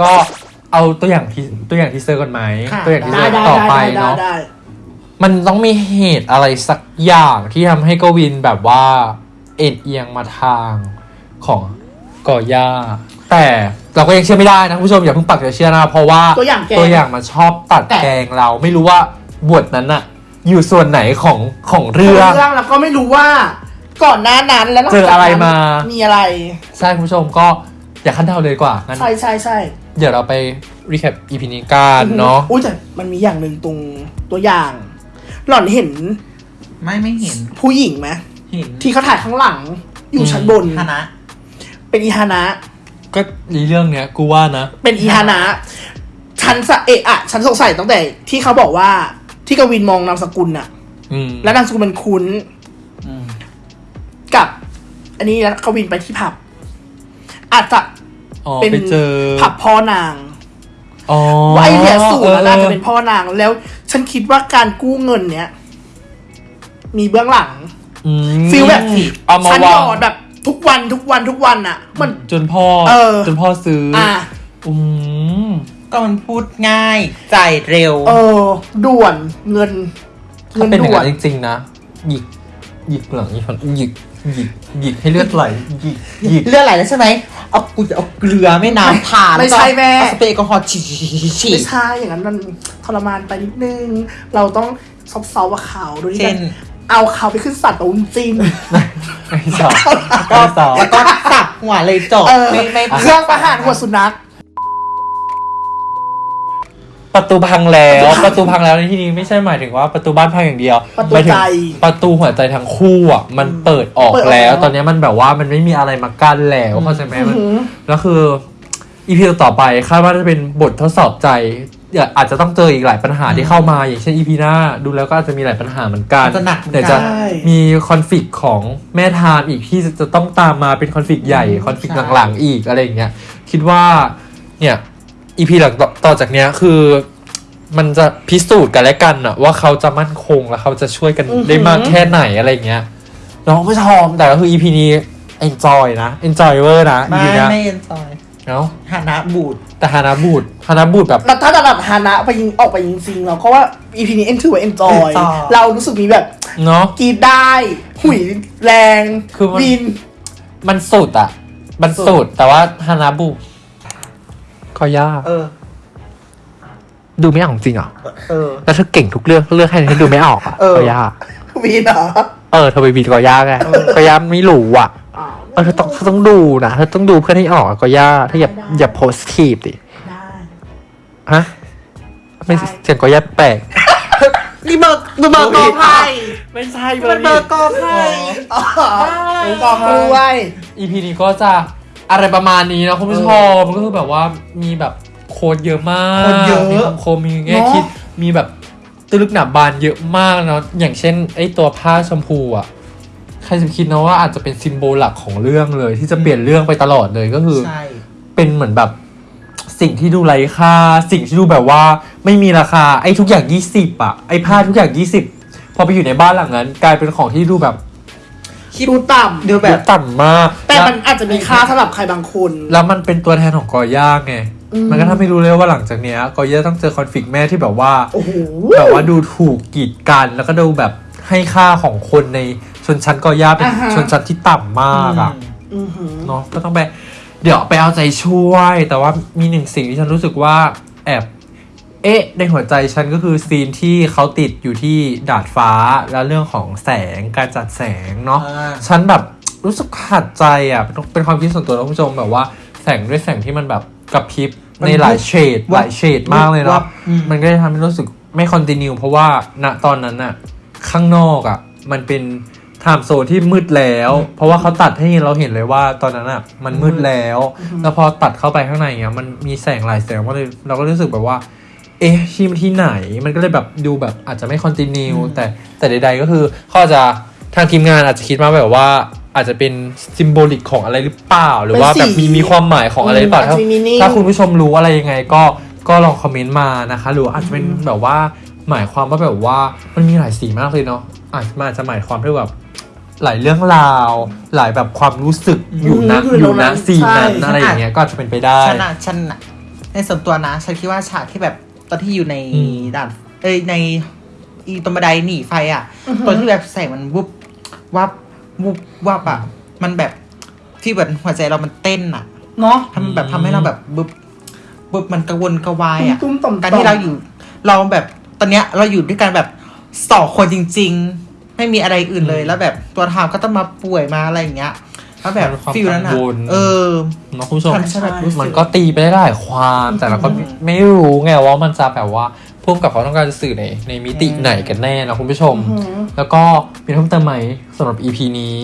ก็เอาตัวอย่างทีตัวอย่าง teaser ก่อนไหมคะตัวอย่างทีเซได้ได้ต่อไปได้ได้เนาะ ได้ มันต้องมีเหตุอะไรสักอย่างที่ทำให้กวินแบบว่า เอนเอียงมาทางของก่อย่า แต่เราก็ยังเชื่อไม่ได้นะคุณผู้ชมอย่าเพิ่งปักใจเชื่อนะเพราะว่าตัวอย่างแกตัวอย่างมันชอบตัดแต่ แกงเราไม่รู้ว่าบทนั้นอะอยู่ส่วนไหนของของเรื่องเรื่องแล้วก็ไม่รู้ว่า ก่อนหน้านั้นแล้วหลังเจออะไรจากนั้นมามี อะไร ใช่คุณผู้ชมก็ อย่าขั้นเดาเลยดีกว่างั้นใช่ใช่ใช่เดี๋ยวเราไปรีแคปอีพีนี้กันเนาะอุ้ยแต่มันมีอย่างหนึ่งตรงตัวอย่าง หล่อนเห็นไม่ไม่เห็นผู้หญิงไหมเห็นที่เขาถ่ายข้างหลัง อยู่ชั้นบน คณะเป็นอีฮานะ ก็ในเรื่องเนี้ยกูว่านะ เป็นอีฮานะ ฉันสะเอะอะฉันสงสัยตั้งแต่ที่เขาบอกว่าที่กวินมองนามสกุลน่ะ อืม แล้วนามสกุลมันคุ้น อืม กับ อันนี้แล้วกวินไปที่ผับ อาจจะอ๋อเป็นไปเจอผับพ่อนางอ๋อว่าไอเนี่ยสูตรออน่าจะเป็นพ่อนางแล้ว ฉันคิดว่าการกู้เงินเนี้ยมีเบื้องหลังอืมฟีลแบบเอามาฉันวาหยงอดแบบทุกวันทุกวันทุกวันอะ มันจนพ่อเออจนพ่อซื้อออะอืมก็มันพูดง่าย จ่ายเร็ว เออ ด่วนเงินถ้าเป็นอย่างด่วนั้นจริงๆนะหยิกหยิกหลังอีกคนหยิก หยิกหยิกให้เลือดไหลหยิกหยิกเลือดไหลแล้วใช่ไหมเอากูจะเอาเกลือไม่น้ำทานไม่ใช่แม่ เอาสเปรย์แอลกอฮอล์ฉีดฉีดฉีดฉีดฉีไม่ดใช่อย่างนั้นมันทรมานไปนิดนึง เราต้องซอฟต์ๆกับเขาโดยที่เช่น เอาเขาไปขึ้นสัตว์ตรงจริงไอ้สองก็ไอ้สองแล้วก็สับหัวเลยจบเออไม่ไม่เครื่องประหารหัวสุนัข ประตูพังแล้ว ประตูพังแล้วในที่นี้ไม่ใช่หมายถึงว่าประตูบ้านพังอย่างเดียวประตูหมายถึงใจประตูหัวใจทั้งคู่อะมันเปิดออกเปิดออกแล้ว แล้ว ตอนนี้มันแบบว่ามันไม่มีอะไรมากั้นแล้วเข้าใจไหมมันอือหือแล้วคืออีพีต่อไปคาดว่าจะเป็นบททดสอบใจเดี๋ยวอาจจะต้องเจออีกหลายปัญหาที่เข้ามา อย่างเช่นอีพีหน้าดูแล้วก็อาจจะมีหลายปัญหาเหมือนกันจะหนักเหมือนเดี๋ยวกัจะนใช่มีคอนฟ lict ของแม่ทามอีกที่จะต้องตามมาเป็นคอนฟ lict ใหญ่คอนฟ lict ใช่ หลังๆอีกอะไรอย่างเงี้ยคิดว่าเนี่ย อีพีหลังต่อต่อจากเนี้ยคือมันจะพิสูจน์กันและกันอะว่าเขาจะมั่นคงและเขาจะช่วยกันอือหือได้มากแค่ไหนอะไรอย่างเงี้ยน้องผู้ชมแต่ก็คืออีพีนี้ enjoy นะ enjoy เวอร์นะไม่อีพีเนี้ยไม่เอ็นจอยเนาะฐานะบูดแต่ฮานาบูดฮานาบูดแบบแล้วถ้าระดับฮานะไปยิงออกไปยิงซิงเราก็ว่า EP นี้เอ็นถือว่าเอ็นจอย enjoy เรารู้สึกมีแบบเนาะกรีดได้หุยแรงคือมันวิน มันสุดอะมันสุดแต่ว่าฮานาบูด ก็ยาก เออ ดูไม่ออกจริงเหรอเออ แล้วเธอเก่งทุกเรื่องเรื่องให้ให้ดูไม่ออกอะเออ ก็ยากวินเหรอเออเธอไปบีดก็ยากไงก็ยากไม่รู้อะอ้าวเออเธอต้องเธอต้องดูนะเธอต้องดูเพื่อให้ออกอะก็ยากถ้าอย่าได้อย่าโพสทีฟดิได้ ฮะไม่ได้เสียงก็ยากแปลกนี่เบอร์เบอร์กอไผ่ไม่ใช่มันเบอร์กอไผ่อ๋อเป็นกองกล้วย EP นี้ก็จะ อะไรประมาณนี้นะคุณผู้ชมก็คือแบบว่ามีแบบ quote เยอะมาก quote เยอะมีคำคมมีแง่คิดมีแบบลึกหนาบางเยอะมากเนาะอย่างเช่นไอ้ตัวผ้าชมพูอะใครจะคิดนะว่าอาจจะเป็น symbol หลักของเรื่องเลย ที่จะเปลี่ยนเรื่องไปตลอดเลยก็คือใช่เป็นเหมือนแบบสิ่งที่ดูไร้ค่า สิ่งที่ดูแบบว่าไม่มีราคาไอ้ทุกอย่าง 20อะไอ้ผ้าทุกอย่าง 20 พอไปอยู่ในบ้านหลังนั้น กลายเป็นของที่ดูแบบ ดูต่ดูแบแบบ บต่ำมากำแต่มันอาจจะมีค่าสำหรับใครบางคน แล้วมันเป็นตัวแทนของกอย่าไง อืม มันก็ทำให้รู้เลยว่าหลังจากเนี้ยกอย่าต้องเจอคอนฟ lict แม่ที่แบบว่า โอ้โห แบบว่าดูถูกกีดกันแล้วก็ดูแบบให้ค่าของคนในชนชั้นกอย่าเป็นอ่าฮะ ชนชั้นที่ต่ำมากอะอือหือ เนาะก็ต้องไป เดี๋ยวไปเอาใจช่วย แต่ว่ามีหนึ่งสิ่งที่ฉันรู้สึกว่าแอบ เอ๊ะ ในหัวใจฉันก็คือซีนที่เขาติดอยู่ที่ดาดฟ้าแล้วเรื่องของแสงการจัดแสงเนาะอ่าฉันแบบรู้สึกขัดใจอะเป็นเป็นความคิดส่วนตัวนะคุณผู้ชมแบบว่าแสงด้วยแสงที่มันแบบกระพริบมันในหลายเฉดวับหลายเฉดมากเลยวัเนาะบอืมมันก็จะทำให้รู้สึกไม่คอนติเนียเพราะว่าณตอนนั้นอะข้างนอกอะมันเป็น time zone ที่มืดแล้ว เพราะว่าเขาตัดให้เราเห็นเลยว่าตอนนั้นอะมันมืดแล้ว แล้วพอตัดเข้าไปข้างในเงี้ยมันมีแสงหลายแสงก็เลยเราก็รู้สึกแบบว่า เอ๊ะที่มันที่ไหนมันก็เลยแบบดูแบบอาจจะไม่ continue แต่แต่ใดๆก็คือเขาอาจจะทางทีมงานอาจจะคิดมาแบบว่าอาจจะเป็น symbolic ของอะไรหรือเปล่า หรือว่าแบบมีมีความหมายของอะไรหรือเปล่าอาจถ้าจะมี meaning ถ้าคุณผู้ชมรู้อะไรยังไงก็ก็ลองคอมเมนต์มานะคะ หรือว่าอาจจะเป็นแบบว่าหมายความว่าแบบว่ามันมีหลายสีมากเลยเนาะอาจจะมันอาจจะหมายความด้วยแบบหลายเรื่องราว หลายแบบความรู้สึกอยู่นะอืมอยู่นะอยู่ตรงนั้นซีนนั้นใช่อะไรอย่างเงี้ยก็อาจจะเป็นไปได้ฉันอะฉันอะในส่วนตัวนะ ฉันคิดว่าฉากที่แบบ ตอนที่อยู่ในอืมด่านเอ้ยใน อีตรงบันไดหนีไฟอะอือฮึตอนที่แบบแสงมันวุบวับวุบวับอะ มันแบบที่แบบหัวใจเรามันเต้นอะเนาะทำแบบทำให้เราแบบบึบบึบมันกระวนกระวายอะตุ้มๆต่อมๆการที่เราอยู่ เราแบบตอนเนี้ยเราอยู่ด้วยกันแบบสองคนจริง ๆ ไม่มีอะไรอื่นเลยแล้วแบบตัวทามก็ต้องมาป่วยมาอะไรอย่างเงี้ย แล้วแบบมันความฟิลนั้นอะกังวล เออ เนาะคุณผู้ชมทำให้ฉันแบบรู้สึก มันก็ตีไปได้หลายความ แต่เราก็ไม่อืมไม่รู้ไงว่ามันจะแบบว่าพุ่มกับเขาต้องการจะสื่อในในมิติอืมไหนกันแน่นะคุณผู้ชม อือหือ แล้วก็มีเพิ่มเติมไหมสำหรับ EP นี้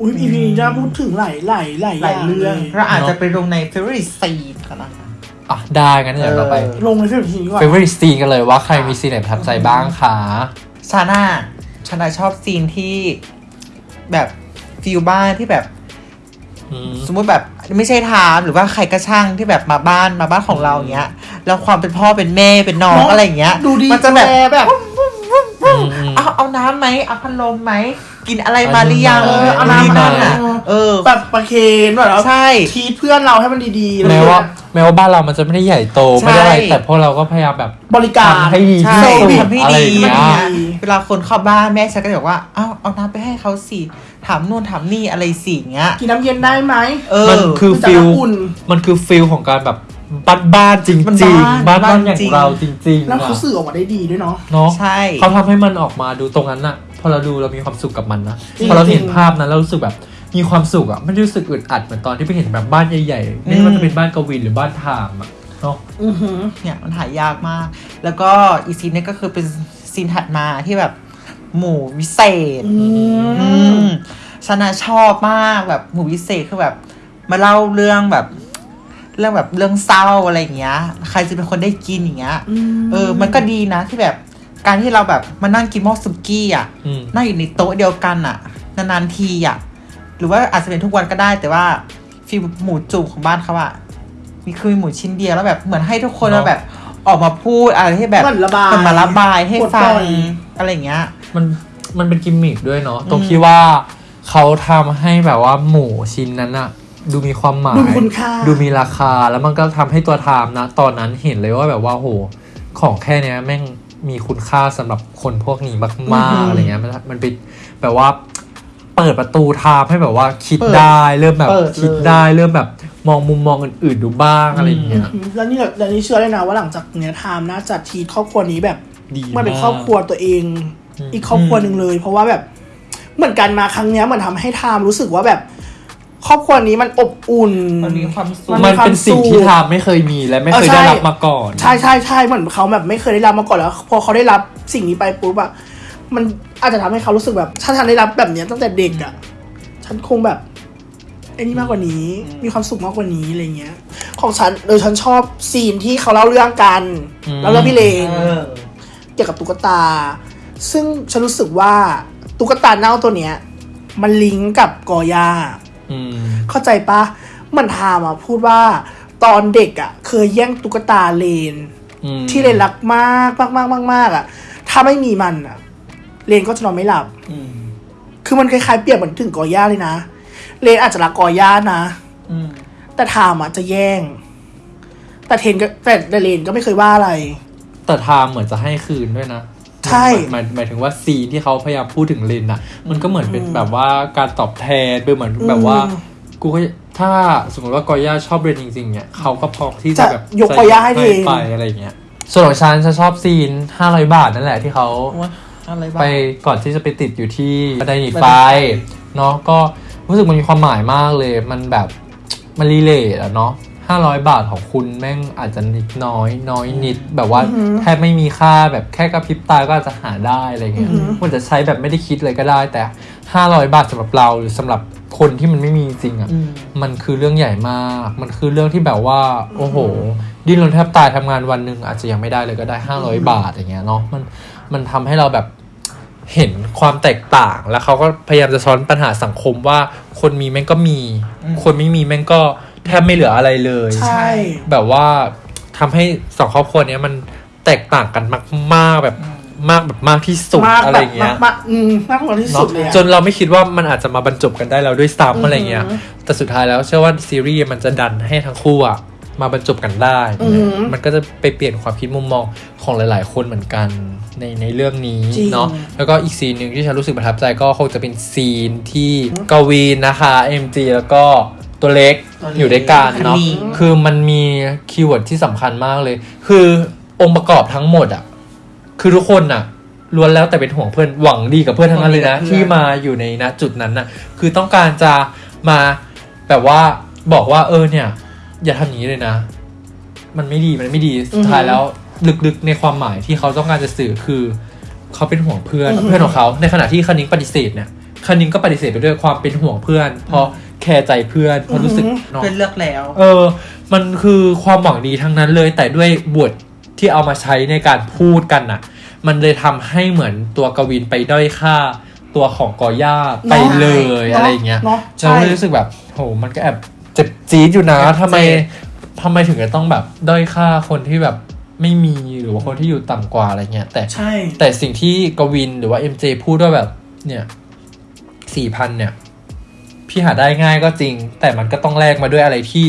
อุ้ยอีพีนี้น่าพูดถึงหลายหลายหลายหลายเรื่องลยเราอาจจะไปลงใน favorite scene กันนะคะ อะ ได้งั้นเดี๋ยวเราไปเออลงในเฟซบุ๊กทีนี้ก่อน favorite scene กันเลยว่าใครมีซีนไหนประทับใจบ้างคะชาน่าชาน่าชอบซีนที่แบบ feel บ้านที่แบบอืมสมมติแบบไม่ใช่ไทม์หรือว่าใครก็ช่างที่แบบมาบ้านมาบ้านของเราอย่างเงี้ย แล้วความเป็นพ่อเป็นแม่เป็นน้องเนอะอะไรอย่างเงี้ย ดูดีมันจะแบบแลแบบอืมอืม เอาเอาน้ำไหมเอาพัดลมไหมกินอะไรมาหรือยังเออเอานู่นนี่น้ำนั่นอะมาเออแบบประเคนแบบแล้วใช่ทีทเพื่อนเราให้มันดีๆแม้ว่าเลยแม้ว่าบ้านเรามันจะไม่ได้ใหญ่โตใช่ไม่ได้อะไรแต่พวกเราก็พยายามแบบบริการทำให้ดีใช่ที่สุดทำให้อะไรดีอย่างเงี้ยดีเวลาคนเข้าบ้านแม่ฉันก็จะบอกว่าเอาเอาน้ำไปให้เขาสิถามนู่นถามนี่อะไรสิอย่างเงี้ยกินน้ำเย็นได้ไหมเออมันคือจะฟิลอุ่นมันคือฟิลของการแบบ บ้านบ้านๆจริงมันจริงบ้านบ้านบ้านบ้านอย่างจริงเราจริงๆแล้วเขาอะสื่อออกมาได้ดีด้วยเนาะ เนาะใช่ เขาทำให้มันออกมาดูตรงนั้นน่ะพอเราดูเรามีความสุขกับมันนะจริงพอเราเห็นจริง ภาพนั้นเรารู้สึกแบบมีความสุขอะไม่ได้รู้สึกอึดอัดเหมือนตอนที่ไปเห็นแบบบ้านใหญ่ๆไม่ว่าจะเป็นบ้านกวินหรือบ้านทามอะเนาะ อือหือ เนี่ยมันหายากมาก แล้วก็อีกซีนเนี้ก็คือเป็นซีนถัดมาที่แบบหมู่วิเศษ อือืมมชนะชอบมากแบบหมู่วิเศษคือแบบ มาเล่าเรื่องแบบ เรื่องแบบเรื่องเศร้าอะไรอย่างเงี้ย ใครจะเป็นคนได้กินอย่างเงี้ยเออ มันก็ดีนะที่แบบการที่เราแบบมานั่งกินหม้อสุกี้อะอืมนั่งอยู่ในโต๊ะเดียวกันอะ นานๆทีอะ หรือว่าอาจจะเป็นทุกวันก็ได้ แต่ว่าฟีลหมูจุ่มของบ้านเขาอะมีคือมีหมูชิ้นเดียวแล้วแบบเหมือนให้ทุกคนเนอะมาแบบออกมาพูดอะไรที่แบบเหมือนระบายเหมือนมาระบายให้ปลดฟัปล่งอยอะไรอย่างเงี้ย มันมันเป็นกิมมิคด้วยเนาะอืมตรงที่ว่าเขาทำให้แบบว่าหมูชิ้นนั้นอะ ดูมีความหมาย ดูมีคุณค่า ดูมีราคาแล้วมันก็ทำให้ตัวไทม์นะ ตอนนั้นเห็นเลยว่าแบบว่าโหของแค่เนี้ยแม่งมีคุณค่าสำหรับคนพวกนี้มากๆอะไรเงี้ยมันมันเป็นแบบว่าเปิดประตูไทม์ให้แบบว่าคิดเปิดได้เริ่มแบบเปิดเลยคิดได้เริ่มแบบมองมุมมองอื่นๆดูบ้างอะไรอย่างเงี้ยแล้วนี่แล้วนี่เชื่อเลยนะว่าหลังจากเนี้ยไทม์น่าจะทีครอบครัวนี้แบบดีมันเป็นมากครอบครัวตัวเองอืมอีกครอบครัวหนึ่งเลย เพราะว่าแบบเหมือนกันมาครั้งเนี้ยเหมือนทำให้ไทม์รู้สึกว่าแบบ ครอบครัวนี้มันอบอุ่น มันมีความสุข มันมันเป็นสิ่งที่ไทม์ไม่เคยมีและไม่เคยเออใช่ได้รับมาก่อน ใช่ใช่ใช่เหมือนเขาแบบไม่เคยได้รับมาก่อนแล้ว พอเขาได้รับสิ่งนี้ไปปุ๊บอะมันอาจจะทำให้เขารู้สึกแบบถ้าฉันได้รับแบบเนี้ยตั้งแต่เด็กอะฉันคงแบบไอ้นี่มากกว่านี้ มีความสุขมากกว่านี้อะไรเงี้ย ของฉันโดยฉันชอบซีนที่เขาเล่าเรื่องกันอืมแล้วเรื่องพี่เลนเออเกี่ยวกับตุ๊กตา ซึ่งฉันรู้สึกว่าตุ๊กตาเน่าตัวเนี้ย มันลิงก์กับกอย่าอืม เข้าใจปะมันทามอะพูดว่าตอนเด็กอะ เคยแย่งตุ๊กตาเลนอืมที่เลนรักมากมากมากมากมากอะ ถ้าไม่มีมันอะ เลนก็จะนอนไม่หลับอืมคือมันคล้ายๆเปรียบเหมือนถึงกอย่าเลยนะ เลนอาจจะรักกอย่านะอืมแต่ทามอะจะแย่ง แต่เทนก็แต่เลนก็ไม่เคยว่าอะไร แต่ไทม์เหมือนจะให้คืนด้วยนะ ใช่หมายหมายถึงว่าซีนที่เขาพยายามพูดถึงเลนอะมันก็เหมือนเป็นแบบว่าการตอบแทนเป็นเหมือนแบบว่าอืมกูก็ถ้าสมมติว่ากอย่าชอบเรนจริงๆเนี่ยเขาก็พร้อมที่จะจะแบบยกกอย่าให้เทไปอะไรเงี้ยส่วนของฉันฉันชอบซีน500บาทนั่นแหละที่เขาว่าอะไรบ้างไปก่อนที่จะไปติดอยู่ที่บันไดหนีไฟบันไดหนีไฟเนาะก็รู้สึกมันมีความหมายมากเลย มันแบบมันรีเลทอะเนาะ ห้าร้อยบาทของคุณแม่งอาจจะนิดน้อย น้อยนิด แบบว่าอือหือแทบไม่มีค่าแบบแค่กระพริบตาก็อาจจะหาได้อะไรเงี้ยอือหือมันจะใช้แบบไม่ได้คิดเลยก็ได้ แต่ห้าร้อยบาทสำหรับเราหรือสำหรับคนที่มันไม่มีจริงอะอืมมันคือเรื่องใหญ่มาก มันคือเรื่องที่แบบว่า โอ้โห ดิ้นรนแทบตายทำงานวันหนึ่งอาจจะยังไม่ได้เลยก็ได้ห้าร้อยบาทอย่างเงี้ยเนาะมันมันทำให้เราแบบเห็นความแตกต่าง แล้วเขาก็พยายามจะซ้อนปัญหาสังคมว่า คนมีแม่งก็มีอืมคนไม่มีแม่งก็ แทบไม่เหลืออะไรเลย ใช่ แบบว่าทำให้สองครอบครัวเนี้ยมันแตกต่างกันมากๆแบบมากแบบมากที่สุดมากอะไรแบบเงี้ยมากๆอืมมากกว่าที่สุดเลยอะจนเราไม่คิดว่ามันอาจจะมาบรรจบกันได้แล้วด้วยซ้ำอะไรเงี้ยอือหือแต่สุดท้ายแล้วเชื่อว่าซีรีส์มันจะดันให้ทั้งคู่อะมาบรรจบกันได้อือหือมันก็จะไปเปลี่ยนความคิดมุมมองของหลาย ๆ คนเหมือนกันในในเรื่องนี้จริงเนาะแล้วก็อีกซีนหนึ่งที่ฉันรู้สึกประทับใจก็คงจะเป็นซีนที่กวีนนะคะ MG แล้วก็ ตัวเล็กตัวเล็กอยู่ด้วยกันเนาะคณิ้งคือมันมีkeyword ที่สำคัญมากเลย คือองค์ประกอบทั้งหมดอะคือทุกคนอะล้วนแล้วแต่เป็นห่วงเพื่อนหวังดีกับเพื่อนทั้งนั้นเลยนะหวังดีกับเพื่อนที่มาอยู่ในณจุดนั้นน่ะ คือต้องการจะมาแบบว่าบอกว่าเออเนี่ย อย่าทำอย่างนี้เลยนะ มันไม่ดีมันไม่ดีสุดท้ายแล้วลึกๆในความหมายที่เขาต้องการจะสื่อคือ เขาเป็นห่วงเพื่อนอือฮึเพื่อนของเขา ในขณะที่คณิงปฏิเสธเนี่ยคณิงก็ปฏิเสธไปด้วยความเป็นห่วงเพื่อน เพราะ แคร์ใจเพื่อนเพราะรู้สึกเนาะเพื่อนเลือกแล้ว เออ มันคือความหวังดีทั้งนั้นเลย แต่ด้วยบทที่เอามาใช้ในการพูดกันน่ะ มันเลยทำให้เหมือนตัวกวินไปด้อยค่าตัวของกอย่าไปเลยเนาะอะไรอย่างเงี้ยเนาะเราใช่ก็เลยรู้สึกแบบโหมันก็แอบเจ็บจี๊ดอยู่นะเจ็บทำไมเจ็บทำไมถึงจะต้องแบบด้อยค่าคนที่แบบไม่มีหรือว่าคนที่อยู่ต่ำกว่าอะไรเงี้ย แต่ใช่แต่สิ่งที่กวินหรือว่า MJ พูดว่าแบบเนี่ยสี่พันเนี่ย พี่หาได้ง่ายก็จริง แต่มันก็ต้องแลกมาด้วยอะไรที่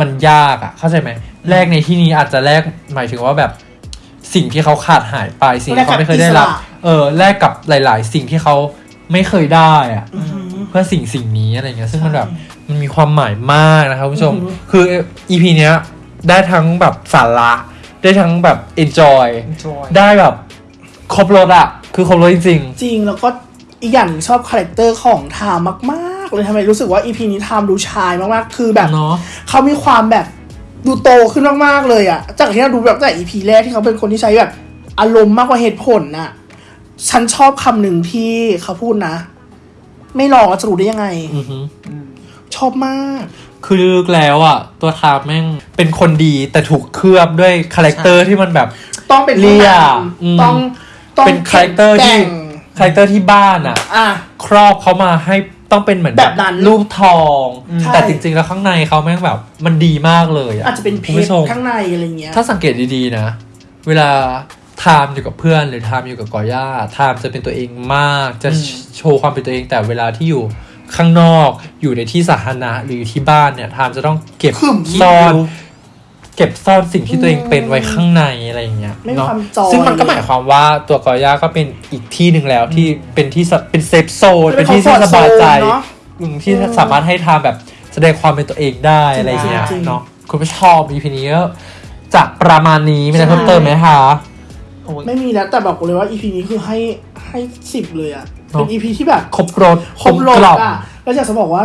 มันยากอะ่ะ เข้าใจไหมแลกในที่นี้อาจจะแลกหมายถึงว่าแบบสิ่งที่เขาขาดหายไปสิ่งที่เขาไม่เคยได้รับแลกกับอิสระเออแลกกับหลาย ๆ สิ่งที่เขาไม่เคยได้อะ่ะอือหือเพื่อสิ่งสิ่งนี้อะไรเงี้ยซึ่งมันใช่แบบมันมีความหมายมากนะครับคุณผู้ชมอือหือคืออีพีเนี้ยได้ทั้งแบบสาระ ได้ทั้งแบบ enjoy ได้แบบครบรสอะคือครบรสจริงจริง แล้วก็อีกอย่างหนึ่งชอบ character ของไทม์มาก ๆเลยทำไมรู้สึกว่า EP นี้ไทม์ดูชายมากๆ คือแบบๆเนาะเขามีความแบบดูโตขึ้นมากๆเลยอะจากที่เราดูแบบตั้งแต่ EP แรกที่เขาเป็นคนที่ใช้แบบอารมณ์มากกว่าเหตุผลน่ะ ฉันชอบคำหนึ่งที่เขาพูดนะ ไม่ลองแล้วจะรู้ได้ยังไงอือฮึชอบมาก คือลึกแล้วอะตัวไทม์แม่งเป็นคนดีแต่ถูกเคลือบด้วยคาแรคเตอร์ที่มันแบบ ต้องเป็นเลี่ยผู้นำอืมต้องต้องเป็นคาแรคเตอร์ที่แกงคาแรคเตอร์ที่บ้านอะอะครอบเขามาให้ ต้องเป็นเหมือนแบบนั้นรูปทอง ใช่ แต่จริงๆแล้วข้างในเขาแม่งแบบ มันดีมากเลยอะอาจจะเป็นเพคุณชผู้รชมข้างในอะไรเงี้ย ถ้าสังเกตดีๆนะ เวลาไทม์อยู่กับเพื่อนหรือไทม์อยู่กับกอย่าไทม์จะเป็นตัวเองมากจะโชว์ความเป็นตัวเอง แต่เวลาที่อยู่ข้างนอกอยู่ในที่สาธารณะหรืออยู่ที่บ้านเนี่ยไทม์จะต้องเก็บขึม ซ่อน เก็บซ่อนสิ่งที่ตัวเองเป็นไว้ข้างในอะไรอย่างเงี้ยไม่มีเนาะความจอยซึ่งมันก็หมายความว่าตัวกอย่าก็เป็นอีกที่หนึ่งแล้วที่เป็นที่สเป็นเซฟโซนเป็เป็นนที่ comfort ที่สบายใจ zone เนอะอืมที่สามารถให้ทำแบบแสดงความเป็นตัวเองได้อะไรอย่างเงี้ยจริงๆเนาะคุณผู้ชม EP นี้ก็จะประมาณนี้มีอะไรเพิ่มเติมไหมคะไม่มีแล้วแต่บอกเลยว่า EP นี้คือให้ให้สิบเลยอะเนอะเป็น EP ที่แบบครบรถครบรถกล่อมอะแล้วอยากจะบอกว่า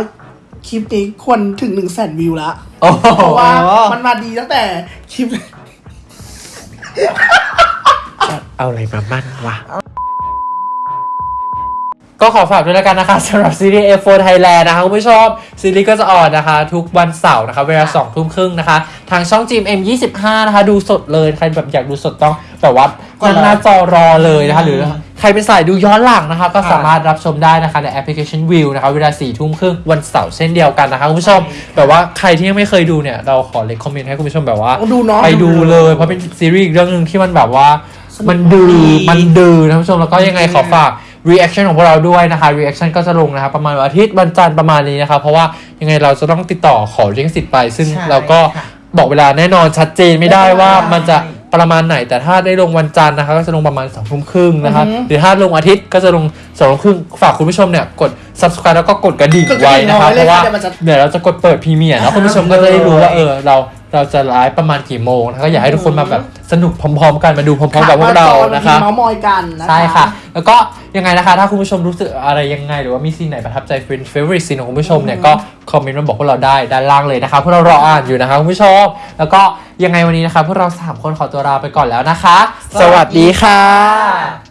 คลิปนี้ควรถึงหนึ่งแสนวิวละโอ้โหเพราะว่ามันมาดีตั้งแต่คลิป เอาอะไรมามั่นวะ ก็ขอฝากด้วยแล้วกันนะคะสำหรับซีรีส์ F4 Thailand นะคะคุณผู้ชมซีรีส์ก็จะออนนะคะ ทุกวันเสาร์นะคะ เวลาสองทุ่มครึ่งนะคะทางช่อง GMM 25 นะคะ ดูสดเลย ใครแบบอยากดูสดต้องแบบว่านั่งหน้าจอรอเลยนะคะหรือใครเป็นสายดูย้อนหลังนะคะ ก็สามารถรับชมได้นะคะในแอปพลิเคชัน View นะคะ เวลา4ี่ทุ่มครึ่งวันเสาร์เช่นเดียวกันนะคะคุณผู้ชม แบบว่าใครที่ยังไม่เคยดูเนี่ย เราขอเลคคอมเมนต์ให้คุณผู้ชมแบบว่าดูเนาะไปดูเลย เพราะเป็นซีรีส์อีกเรื่องหนึ่งที่มันแบบว่าสนุกมันดื้อดีมันดื้อนะคุณผู้ชมแล้วก็ยังไงขอฝาก reaction ของพวกเราด้วยนะคะ reaction ก็จะลงนะครับประมาณวันอาทิตย์วันจันทร์ประมาณนี้นะคะเพราะว่ายังไงเราจะต้องติดต่อขอลิขสิทธิ์ไป ซึ่งใช่เราก็ค่ะ บอกเวลาแน่นอนชัดเจนไม่ได้ว่าไม่ได้มันจะประมาณไหน แต่ถ้าได้ลงวันจันทร์นะคะก็จะลงประมาณสองทุ่มครึ่งนะคะอือฮึหรือถ้าลงอาทิตย์ก็จะลงสองทุ่มครึ่งฝากคุณผู้ชมเนี่ยกด subscribe แล้วก็กดกระดิ่งกดกระไว้ดิ่งนะคะเอาไว้เพเลยราะว่าค่ะเดี๋ยวมันจะเดี๋ยวเราจะกดเปิด premiere แล้วคุณผู้ชมก็จะได้รู้ว่าเออเราเราจะไลฟ์ประมาณกี่โมงนะคะก็อยากให้ทุกคนมาแบบสนุกพร้อม ๆ กันมาดูพร้อมๆกับพวกเรานะคะเมาส์มอยกันนะคะใช่ค่ะ แล้วก็ ยังไงนะคะ ถ้าคุณผู้ชมรู้สึกอะไรยังไง หรือว่ามีซีนไหนประทับใจเป็น favorite scene ของคุณผู้ชมเนี่ยก็คอมเมนต์มาบอกพวกเราได้ด้านล่างเลยนะคะพวกเรารออ่านอยู่นะคะคุณผู้ชม แล้วก็ยังไงวันนี้นะคะพวกเราสามคนขอตัวลาไปก่อนแล้วนะคะ สวัสดีค่ะ